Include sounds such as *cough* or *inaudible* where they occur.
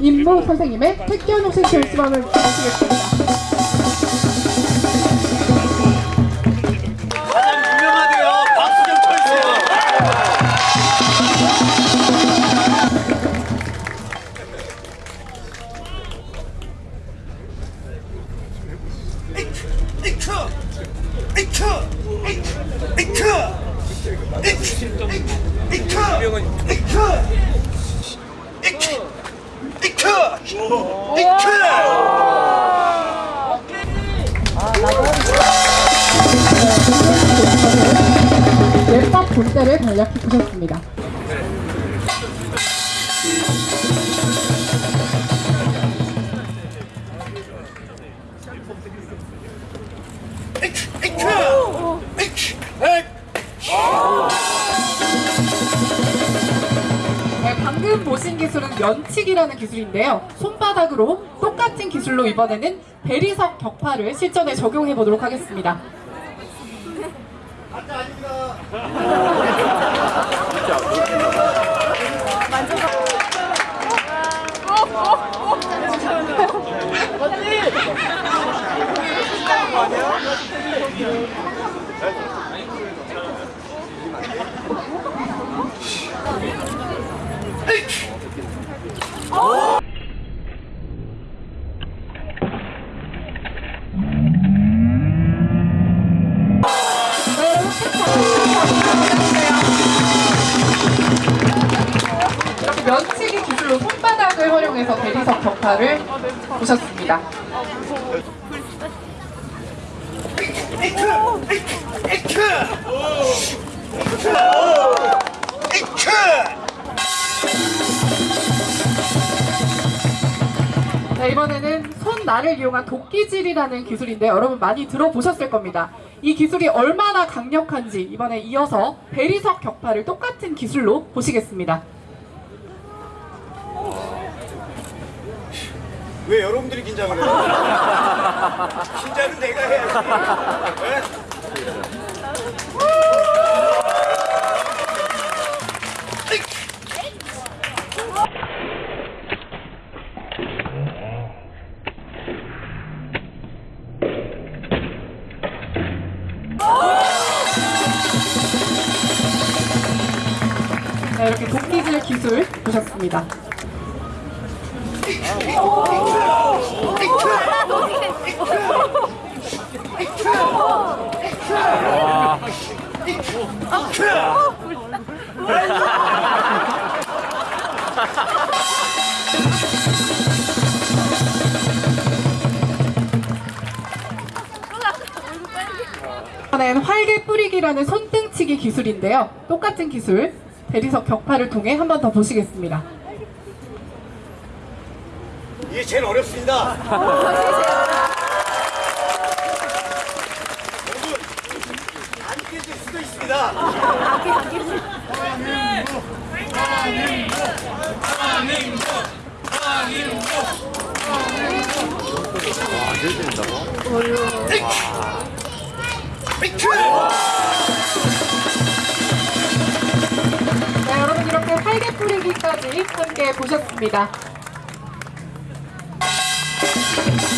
김모 선생님의 택견 센터 수업을 보시겠습니다. 가장 유명하대요. 박수 좀 쳐주세요. 웹밥 본때를 간략히 보셨습니다. 네, 방금 보신 기술은 면치기라는 기술인데요. 손바닥으로 똑같은 기술로 이번에는 대리석 격파를 실전에 적용해 보도록 하겠습니다. 면치기 기술로 손바닥을 활용해서 대리석 격파를 보셨습니다. 자, 이번에는 손날을 이용한 도끼질이라는 기술인데 여러분 많이 들어보셨을 겁니다. 이 기술이 얼마나 강력한지 이번에 이어서 대리석 격파를 똑같은 기술로 보시겠습니다. 왜 여러분들이 긴장을 해요? *laughs* 긴장은 내가 해야지. 네? 자, 이렇게 도끼질 기술 보셨습니다. 이번엔 활개 뿌리기라는 손등치기 기술인데요. 똑같은 기술 대리석 격파를 통해 한 번 더 보시겠습니다. 이게 제일 어렵습니다. *laughs* 여러분, 안 깨질 수도 있습니다. 네, 여러분 이렇게 활개 뿌리기까지 함께 보셨습니다. Thank you.